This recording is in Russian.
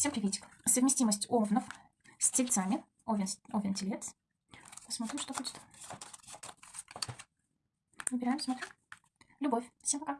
Всем приветик. Совместимость овнов с тельцами. Овен, овен телец. Посмотрим, что будет. Выбираем, смотрим. Любовь. Всем пока.